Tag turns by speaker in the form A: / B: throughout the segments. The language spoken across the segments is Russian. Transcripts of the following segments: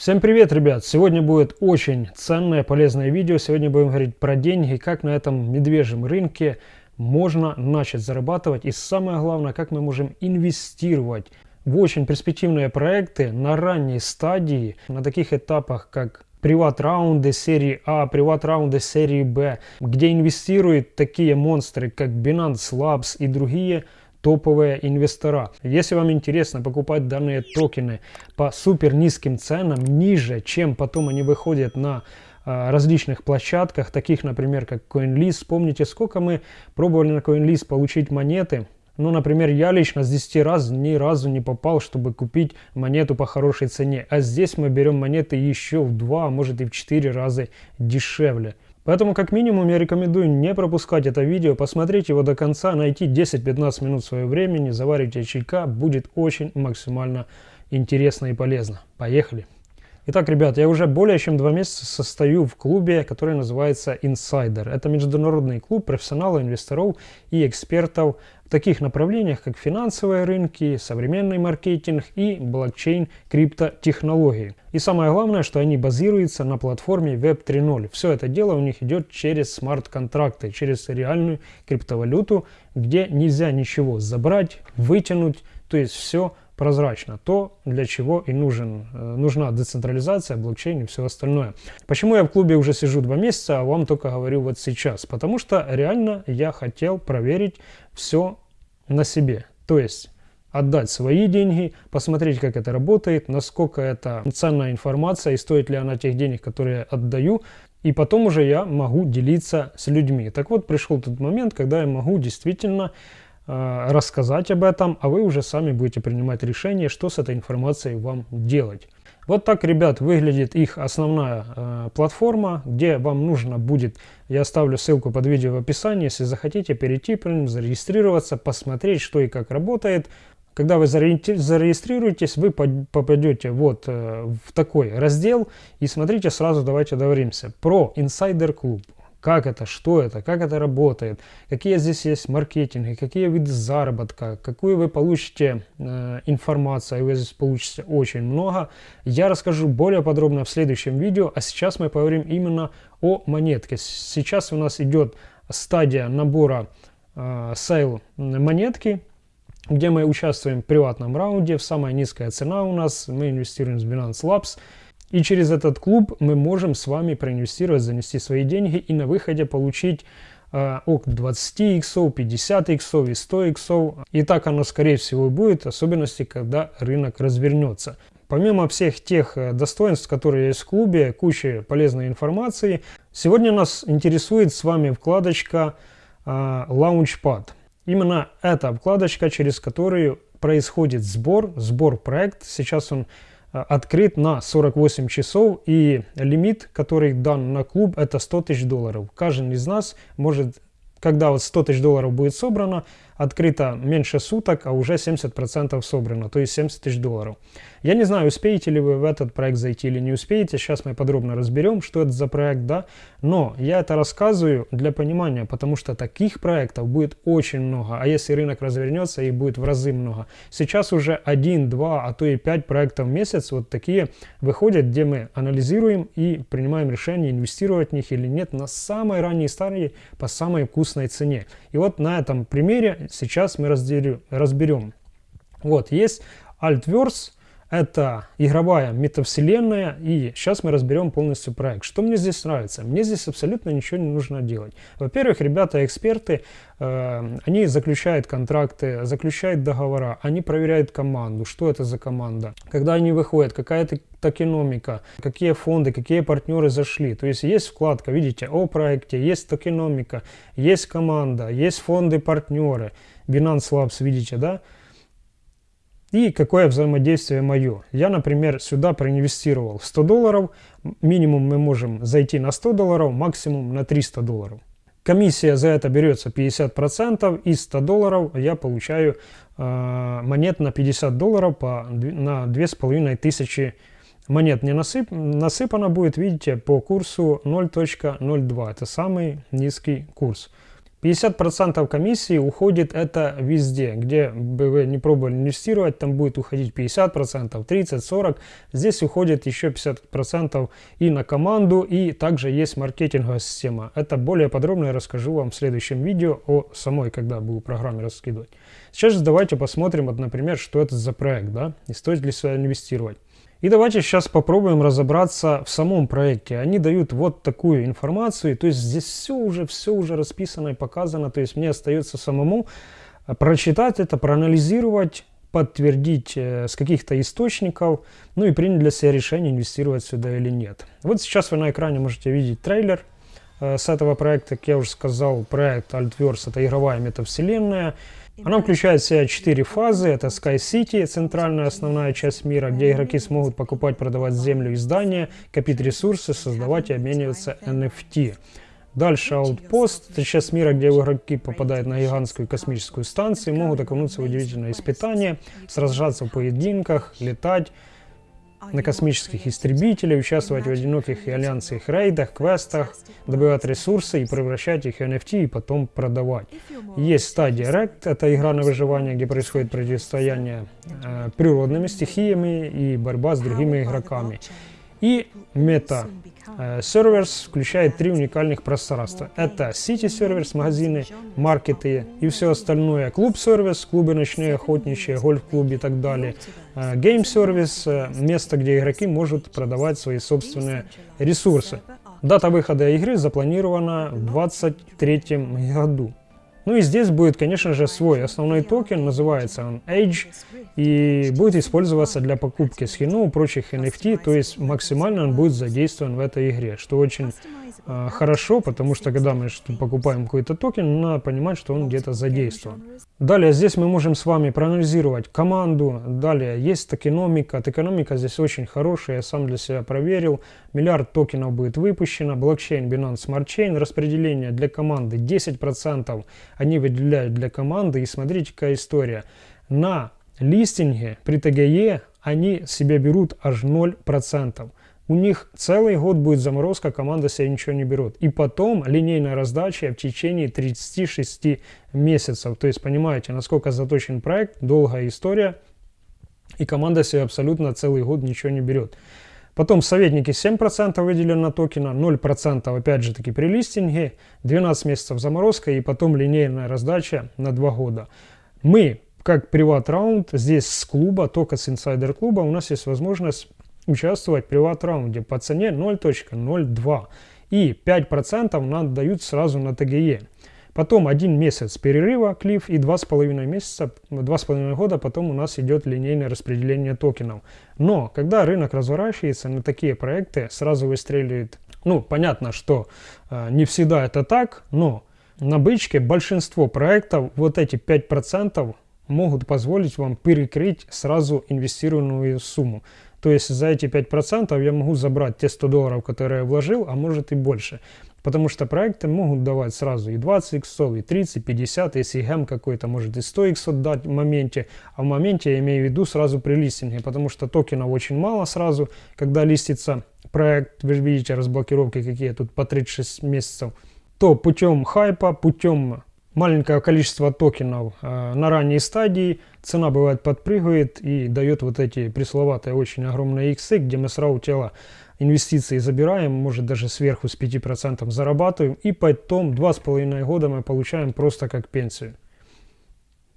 A: Всем привет, ребят! Сегодня будет очень ценное, полезное видео. Сегодня будем говорить про деньги, как на этом медвежьем рынке можно начать зарабатывать. И самое главное, как мы можем инвестировать в очень перспективные проекты на ранней стадии, на таких этапах, как приват-раунды серии А, приват-раунды серии Б, где инвестируют такие монстры, как Binance Labs и другие – топовые инвестора. Если вам интересно покупать данные токены по супер низким ценам, ниже, чем потом они выходят на а, различных площадках, таких, например, как CoinList. Помните, сколько мы пробовали на CoinList получить монеты? Ну, например, я лично с 10 раз ни разу не попал, чтобы купить монету по хорошей цене. А здесь мы берем монеты еще в 2, а может и в 4 раза дешевле. Поэтому как минимум я рекомендую не пропускать это видео, посмотреть его до конца, найти 10-15 минут своего времени, заварить чайка, будет очень максимально интересно и полезно. Поехали! Итак, ребят, я уже более чем два месяца состою в клубе, который называется Insider. Это международный клуб профессионалов, инвесторов и экспертов в таких направлениях, как финансовые рынки, современный маркетинг и блокчейн криптотехнологии. И самое главное, что они базируются на платформе Web 3.0. Все это дело у них идет через смарт-контракты, через реальную криптовалюту, где нельзя ничего забрать, вытянуть, то есть все прозрачно, то, для чего и нужен, э, нужна децентрализация, блокчейн и все остальное. Почему я в клубе уже сижу два месяца, а вам только говорю вот сейчас? Потому что реально я хотел проверить все на себе. То есть отдать свои деньги, посмотреть, как это работает, насколько это ценная информация и стоит ли она тех денег, которые я отдаю. И потом уже я могу делиться с людьми. Так вот, пришел тот момент, когда я могу действительно рассказать об этом, а вы уже сами будете принимать решение, что с этой информацией вам делать. Вот так, ребят, выглядит их основная э, платформа, где вам нужно будет, я оставлю ссылку под видео в описании, если захотите перейти, зарегистрироваться, посмотреть, что и как работает. Когда вы зарегистрируетесь, вы попадете вот э, в такой раздел и смотрите, сразу давайте договоримся про Insider Club как это, что это, как это работает, какие здесь есть маркетинги, какие виды заработка, какую вы получите э, информацию, вы здесь получите очень много. Я расскажу более подробно в следующем видео, а сейчас мы поговорим именно о монетке. Сейчас у нас идет стадия набора э, sale монетки, где мы участвуем в приватном раунде, в самая низкая цена у нас, мы инвестируем в Binance Labs, и через этот клуб мы можем с вами проинвестировать, занести свои деньги и на выходе получить э, от 20 иксов, 50 иксов и 100 иксов. И так оно скорее всего будет, особенности, когда рынок развернется. Помимо всех тех э, достоинств, которые есть в клубе, куча полезной информации, сегодня нас интересует с вами вкладочка э, Launchpad. Именно эта вкладочка, через которую происходит сбор, сбор проект. Сейчас он открыт на 48 часов и лимит, который дан на клуб, это 100 тысяч долларов. Каждый из нас может, когда вот 100 тысяч долларов будет собрано, открыто меньше суток, а уже 70% собрано, то есть 70 тысяч долларов. Я не знаю, успеете ли вы в этот проект зайти или не успеете, сейчас мы подробно разберем, что это за проект, да, но я это рассказываю для понимания, потому что таких проектов будет очень много, а если рынок развернется, их будет в разы много. Сейчас уже 1, 2, а то и 5 проектов в месяц вот такие выходят, где мы анализируем и принимаем решение, инвестировать в них или нет на самой ранней стадии по самой вкусной цене. И вот на этом примере сейчас мы разделю, разберем. Вот, есть Altverse, это игровая метавселенная, и сейчас мы разберем полностью проект. Что мне здесь нравится? Мне здесь абсолютно ничего не нужно делать. Во-первых, ребята-эксперты, э, они заключают контракты, заключают договора, они проверяют команду, что это за команда, когда они выходят, какая-то токеномика, какие фонды, какие партнеры зашли. То есть есть вкладка, видите, о проекте, есть токеномика, есть команда, есть фонды, партнеры, Binance Labs, видите, да? И какое взаимодействие мое. Я, например, сюда проинвестировал 100 долларов. Минимум мы можем зайти на 100 долларов, максимум на 300 долларов. Комиссия за это берется 50%. Из 100 долларов я получаю э, монет на 50 долларов по, на 2500 монет не насып, насыпано будет, видите, по курсу 0.02. Это самый низкий курс. 50% комиссии уходит это везде, где бы вы не пробовали инвестировать, там будет уходить 50%, 30, 40. Здесь уходит еще 50% и на команду, и также есть маркетинговая система. Это более подробно я расскажу вам в следующем видео о самой, когда буду программе раскидывать. Сейчас же давайте посмотрим, вот, например, что это за проект, да, и стоит ли сюда инвестировать. И давайте сейчас попробуем разобраться в самом проекте. Они дают вот такую информацию, то есть здесь все уже, все уже расписано и показано, то есть мне остается самому э, прочитать это, проанализировать, подтвердить э, с каких-то источников, ну и принять для себя решение, инвестировать сюда или нет. Вот сейчас вы на экране можете видеть трейлер э, с этого проекта, как я уже сказал, проект Altverse это игровая метавселенная, она включает в себя четыре фазы. Это Sky City, центральная основная часть мира, где игроки смогут покупать, продавать землю и здания, копить ресурсы, создавать и обмениваться NFT. Дальше Outpost, это часть мира, где игроки попадают на гигантскую космическую станцию, могут окунуться в удивительное испытание, сражаться в поединках, летать, на космических истребителей, участвовать в одиноких и альянсах рейдах, квестах, добывать ресурсы и превращать их в NFT и потом продавать. Есть стадия Rect, это игра на выживание, где происходит противостояние э, природными стихиями и борьба с другими игроками. И мета э, Servers включает три уникальных пространства. Это City Servers, магазины, маркеты и все остальное. Клуб Сервис, клубы ночные, охотничьи, гольф-клуб и так далее. Э, Game Service, э, место, где игроки могут продавать свои собственные ресурсы. Дата выхода игры запланирована в 2023 году. Ну и здесь будет, конечно же, свой основной токен, называется он Edge, и будет использоваться для покупки скинов и прочих NFT, то есть максимально он будет задействован в этой игре, что очень хорошо, потому что когда мы покупаем какой-то токен, надо понимать, что он где-то задействован. Далее здесь мы можем с вами проанализировать команду, далее есть токеномика, токеномика здесь очень хорошая, я сам для себя проверил, миллиард токенов будет выпущено, блокчейн Binance Smart Chain, распределение для команды 10% они выделяют для команды, и смотрите какая история, на листинге при ТГЕ они себе берут аж 0%. У них целый год будет заморозка, команда себе ничего не берет. И потом линейная раздача в течение 36 месяцев. То есть понимаете, насколько заточен проект, долгая история, и команда себе абсолютно целый год ничего не берет. Потом советники 7% выделено на токена, 0% опять же таки при листинге, 12 месяцев заморозка и потом линейная раздача на 2 года. Мы как приват-раунд, здесь с клуба, только с инсайдер-клуба, у нас есть возможность участвовать в приват-раунде по цене 0.02. И 5% нам дают сразу на ТГЕ. Потом один месяц перерыва, клифф, и два с половиной месяца, два с половиной года потом у нас идет линейное распределение токенов. Но когда рынок разворачивается на такие проекты, сразу выстреливает. Ну, понятно, что э, не всегда это так, но на бычке большинство проектов вот эти 5% могут позволить вам перекрыть сразу инвестированную сумму. То есть за эти 5% я могу забрать те 100 долларов, которые я вложил, а может и больше. Потому что проекты могут давать сразу и 20 иксов, и 30, 50, если гэм какой-то может и 100 иксов дать в моменте. А в моменте я имею в виду сразу при листинге, потому что токенов очень мало сразу, когда листится проект. Вы видите разблокировки какие тут по 36 месяцев. То путем хайпа, путем маленькое количество токенов э, на ранней стадии, цена бывает подпрыгивает и дает вот эти пресловатые очень огромные иксы, где мы сразу тело инвестиции забираем, может даже сверху с 5% зарабатываем, и потом 2,5 года мы получаем просто как пенсию.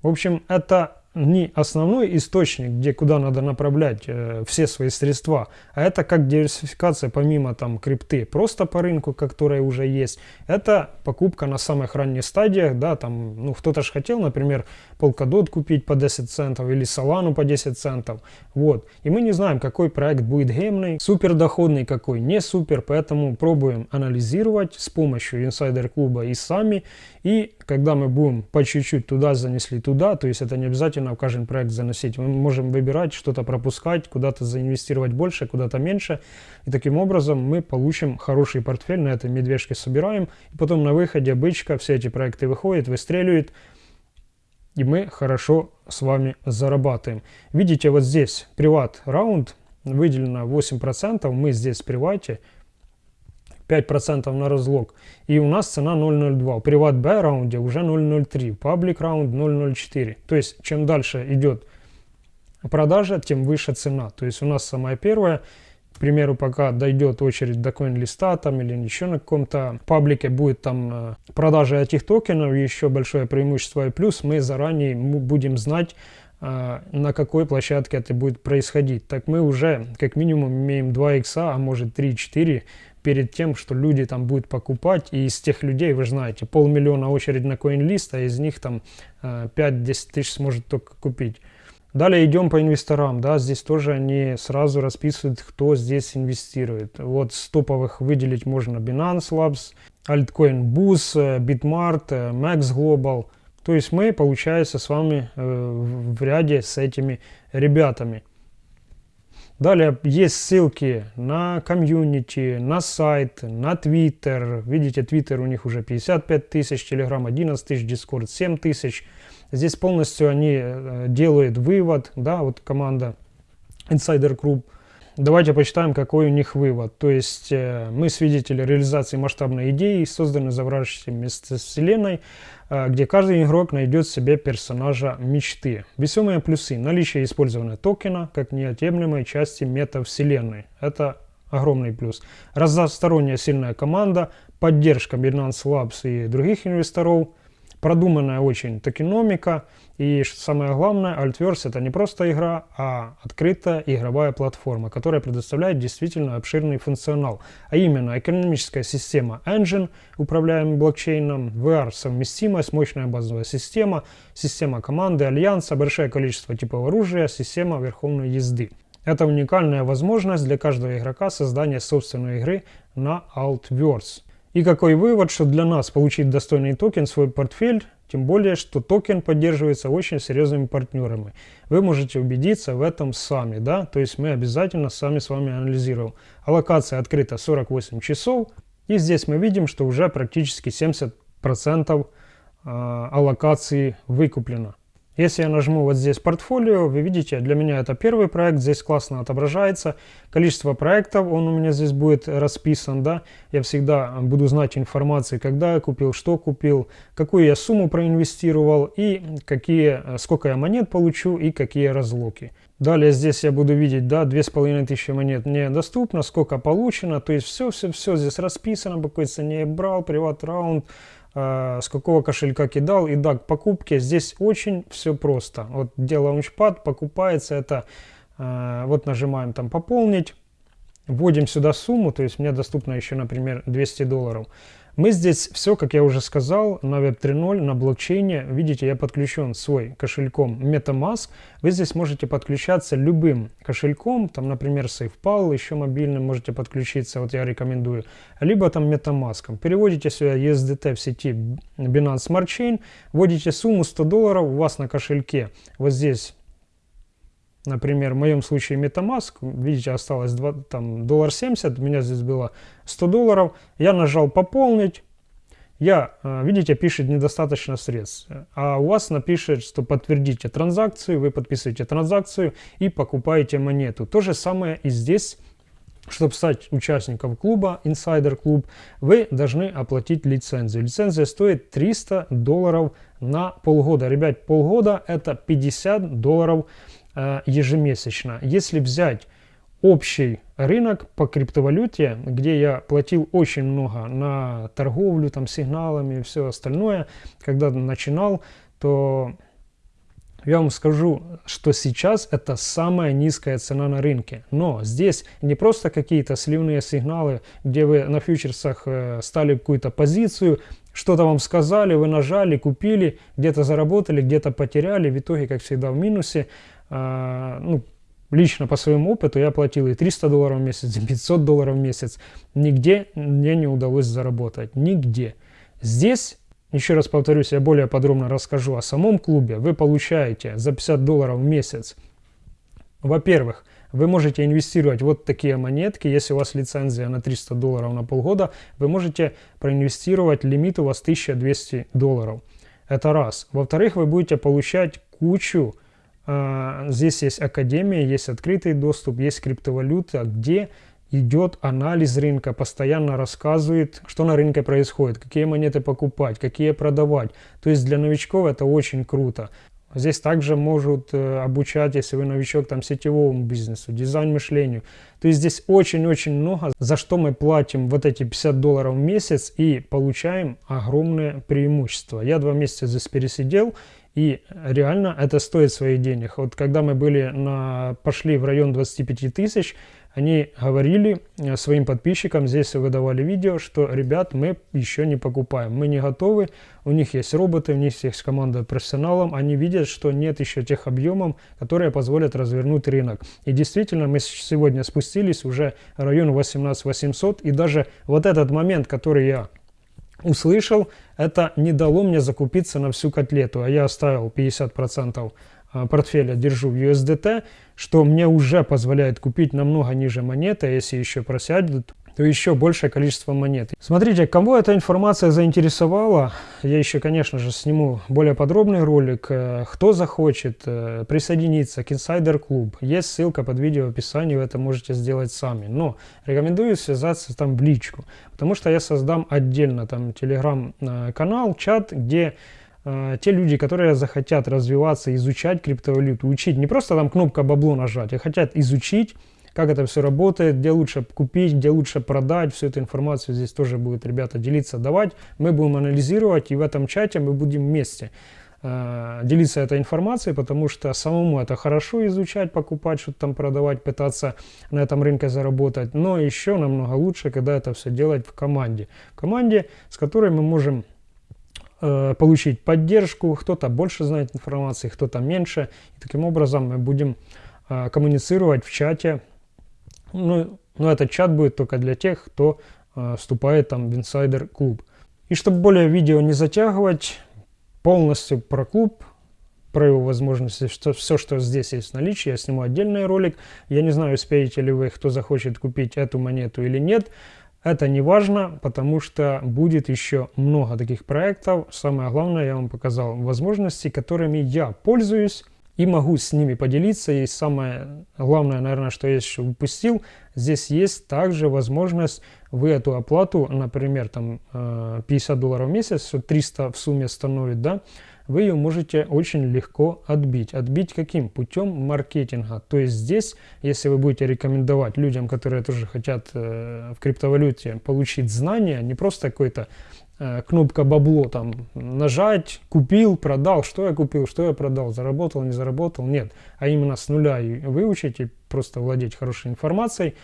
A: В общем, это не основной источник, где куда надо направлять э, все свои средства, а это как диверсификация помимо там крипты, просто по рынку, которая уже есть. Это покупка на самых ранних стадиях, да, там, ну, кто-то же хотел, например, Polkadot купить по 10 центов или Solana по 10 центов, вот. И мы не знаем, какой проект будет гемный, супер доходный, какой не супер, поэтому пробуем анализировать с помощью инсайдер-клуба и сами, и когда мы будем по чуть-чуть туда занесли туда, то есть это не обязательно в каждый проект заносить, мы можем выбирать, что-то пропускать, куда-то заинвестировать больше, куда-то меньше. И таким образом мы получим хороший портфель, на этой медвежке собираем, и потом на выходе бычка все эти проекты выходят, выстреливают, и мы хорошо с вами зарабатываем. Видите, вот здесь приват раунд, выделено 8%, мы здесь в привате, 5% на разлог. И у нас цена 0.02. При Watt раунде уже 0.03. Public раунд 0.04. То есть, чем дальше идет продажа, тем выше цена. То есть, у нас самая первая, к примеру, пока дойдет очередь до коин-листа там или еще на каком-то паблике будет там э, продажа этих токенов, еще большое преимущество и плюс, мы заранее будем знать, э, на какой площадке это будет происходить. Так мы уже как минимум имеем 2 икса, а может 3-4 перед тем, что люди там будут покупать. И из тех людей, вы знаете, полмиллиона очередь на CoinList, а из них там 5-10 э, тысяч сможет только купить. Далее идем по инвесторам, да, здесь тоже они сразу расписывают, кто здесь инвестирует. Вот с топовых выделить можно Binance Labs, Altcoin Boost, Bitmart, Max Global. То есть мы, получается, с вами э, в ряде с этими ребятами. Далее есть ссылки на комьюнити, на сайт, на Твиттер. Видите, Твиттер у них уже 55 тысяч, Телеграм 11 тысяч, Дискорд 7 тысяч. Здесь полностью они э, делают вывод, да, вот команда Insider Group. Давайте почитаем, какой у них вывод. То есть э, мы свидетели реализации масштабной идеи, созданной вместе с вселенной, э, где каждый игрок найдет себе персонажа мечты. Весомые плюсы. Наличие использования токена как неотъемлемой части метавселенной. Это огромный плюс. Разносторонняя сильная команда, поддержка Binance Labs и других инвесторов – продуманная очень токеномика. И самое главное, Altverse это не просто игра, а открытая игровая платформа, которая предоставляет действительно обширный функционал. А именно экономическая система Engine, управляемая блокчейном, VR совместимость, мощная базовая система, система команды, альянса, большое количество типов оружия, система верховной езды. Это уникальная возможность для каждого игрока создания собственной игры на Altverse. И какой вывод, что для нас получить достойный токен в свой портфель, тем более, что токен поддерживается очень серьезными партнерами. Вы можете убедиться в этом сами, да, то есть мы обязательно сами с вами анализируем. Аллокация открыта 48 часов, и здесь мы видим, что уже практически 70% а, аллокации выкуплено. Если я нажму вот здесь портфолио, вы видите, для меня это первый проект, здесь классно отображается. Количество проектов, он у меня здесь будет расписан, да. Я всегда буду знать информацию, когда я купил, что купил, какую я сумму проинвестировал и какие, сколько я монет получу и какие разлоки. Далее здесь я буду видеть, да, 2500 монет мне доступно, сколько получено, то есть все-все-все здесь расписано, по какой цене я брал, приват раунд, с какого кошелька кидал. И да, к покупке здесь очень все просто. Вот где лаунчпад покупается, это э, вот нажимаем там пополнить, вводим сюда сумму, то есть мне доступно еще, например, 200 долларов. Мы здесь все, как я уже сказал, на Web 3.0, на блокчейне. Видите, я подключен свой кошельком MetaMask. Вы здесь можете подключаться любым кошельком, там, например, SafePal, еще мобильным можете подключиться, вот я рекомендую. Либо там MetaMask. Переводите сюда USDT в сети Binance Smart Chain, вводите сумму 100 долларов у вас на кошельке. Вот здесь Например, в моем случае MetaMask, видите, осталось 2, там, доллар 70, у меня здесь было 100 долларов. Я нажал «Пополнить». Я, э, видите, пишет недостаточно средств. А у вас напишет, что подтвердите транзакцию, вы подписываете транзакцию и покупаете монету. То же самое и здесь. Чтобы стать участником клуба, Insider Club, вы должны оплатить лицензию. Лицензия стоит 300 долларов на полгода. Ребят, полгода это 50 долларов ежемесячно. Если взять общий рынок по криптовалюте, где я платил очень много на торговлю, там, сигналами и все остальное, когда начинал, то я вам скажу, что сейчас это самая низкая цена на рынке. Но здесь не просто какие-то сливные сигналы, где вы на фьючерсах э, стали какую-то позицию, что-то вам сказали, вы нажали, купили, где-то заработали, где-то потеряли, в итоге, как всегда, в минусе. А, ну, лично по своему опыту я платил и 300 долларов в месяц, и 500 долларов в месяц. Нигде мне не удалось заработать. Нигде. Здесь, еще раз повторюсь, я более подробно расскажу о самом клубе. Вы получаете за 50 долларов в месяц, во-первых, вы можете инвестировать вот такие монетки. Если у вас лицензия на 300 долларов на полгода, вы можете проинвестировать лимит у вас 1200 долларов. Это раз. Во-вторых, вы будете получать кучу здесь есть академия, есть открытый доступ, есть криптовалюта, где идет анализ рынка, постоянно рассказывает, что на рынке происходит, какие монеты покупать, какие продавать. То есть для новичков это очень круто. Здесь также могут э, обучать, если вы новичок, там, сетевому бизнесу, дизайн мышлению. То есть здесь очень-очень много, за что мы платим вот эти 50 долларов в месяц и получаем огромное преимущество. Я два месяца здесь пересидел, и реально это стоит своих денег. Вот когда мы были на, пошли в район 25 тысяч, они говорили э, своим подписчикам, здесь выдавали видео, что, ребят, мы еще не покупаем, мы не готовы, у них есть роботы, у них есть команда профессионалов, они видят, что нет еще тех объемов, которые позволят развернуть рынок. И действительно, мы сегодня спустились уже в район 18 800, и даже вот этот момент, который я услышал, это не дало мне закупиться на всю котлету, а я оставил 50% а, портфеля держу в USDT, что мне уже позволяет купить намного ниже монеты, а если еще просядет, то еще большее количество монет. Смотрите, кого эта информация заинтересовала, я еще, конечно же, сниму более подробный ролик. Э, кто захочет э, присоединиться к Insider Club, есть ссылка под видео в описании, вы это можете сделать сами. Но рекомендую связаться там в личку, потому что я создам отдельно там телеграм-канал, чат, где э, те люди, которые захотят развиваться, изучать криптовалюту, учить, не просто там кнопка бабло нажать, а хотят изучить, как это все работает, где лучше купить, где лучше продать, всю эту информацию здесь тоже будут ребята делиться, давать. Мы будем анализировать, и в этом чате мы будем вместе э, делиться этой информацией, потому что самому это хорошо изучать, покупать, что-то там продавать, пытаться на этом рынке заработать, но еще намного лучше, когда это все делать в команде. В команде, с которой мы можем Э, получить поддержку, кто-то больше знает информации, кто-то меньше. И таким образом мы будем э, коммуницировать в чате. Ну, но этот чат будет только для тех, кто э, вступает там в инсайдер клуб. И чтобы более видео не затягивать, полностью про клуб, про его возможности, что все, что здесь есть в наличии, я сниму отдельный ролик. Я не знаю, успеете ли вы, кто захочет купить эту монету или нет. Это не важно, потому что будет еще много таких проектов. Самое главное, я вам показал возможности, которыми я пользуюсь и могу с ними поделиться. И самое главное, наверное, что я еще упустил, здесь есть также возможность вы эту оплату, например, там 50 э, долларов в месяц, 300 в сумме становит, да, вы ее можете очень легко отбить. Отбить каким? Путем маркетинга. То есть здесь, если вы будете рекомендовать людям, которые тоже хотят э, в криптовалюте получить знания, не просто какой-то кнопка бабло там нажать, купил, продал, что я купил, что я продал, заработал, не заработал, нет. А именно с нуля и выучить и просто владеть хорошей информацией,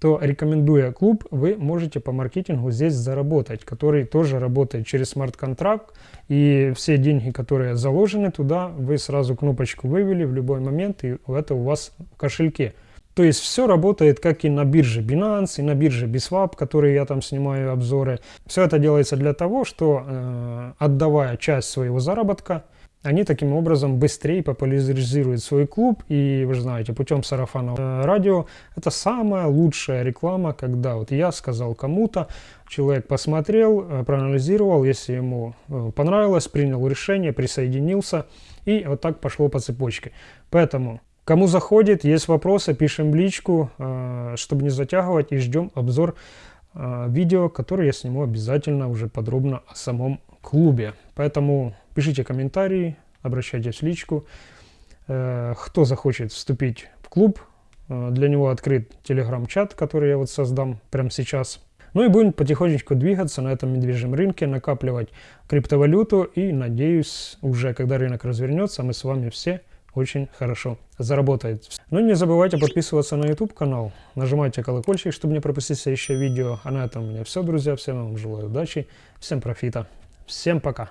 A: то рекомендуя клуб, вы можете по маркетингу здесь заработать, который тоже работает через смарт-контракт. И все деньги, которые заложены туда, вы сразу кнопочку вывели в любой момент, и это у вас в кошельке. То есть все работает как и на бирже Binance, и на бирже Biswap, которые я там снимаю обзоры. Все это делается для того, что э, отдавая часть своего заработка, они таким образом быстрее популяризируют свой клуб. И вы же знаете, путем сарафанного радио это самая лучшая реклама, когда вот я сказал кому-то, человек посмотрел, э, проанализировал, если ему э, понравилось, принял решение, присоединился. И вот так пошло по цепочке. Поэтому Кому заходит, есть вопросы, пишем в личку, э, чтобы не затягивать, и ждем обзор видео, которое я сниму обязательно уже подробно о самом клубе. Поэтому пишите комментарии, обращайтесь в личку. Э, кто захочет вступить в клуб, э, для него открыт телеграм-чат, который я вот создам прямо сейчас. Ну и будем потихонечку двигаться на этом медвежьем рынке, накапливать криптовалюту и, надеюсь, уже когда рынок развернется, мы с вами все очень хорошо заработаем. Ну и не забывайте подписываться на YouTube канал, нажимайте колокольчик, чтобы не пропустить следующее видео. А на этом у меня все, друзья. Всем вам желаю удачи, всем профита. Всем пока!